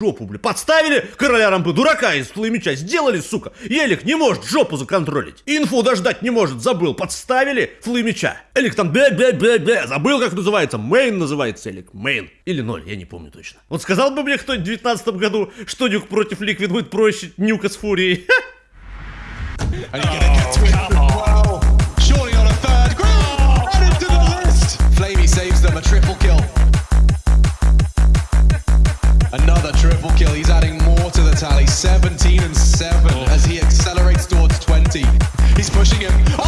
жопу, бля. Подставили короля рампы дурака из флеймича. Сделали, сука. Елик не может жопу законтролить. Инфу дождать не может, забыл. Подставили флеймича. Элик там бе-бе-бе-бе. Забыл, как называется. Мейн называется Элик. Мейн. Или ноль, я не помню точно. Вот сказал бы мне кто-нибудь в 19 году, что нюк против Ликвид будет проще нюка с фурией. Flamey saves them a triple kill. 17 and 7 as he accelerates towards 20. He's pushing him. Oh!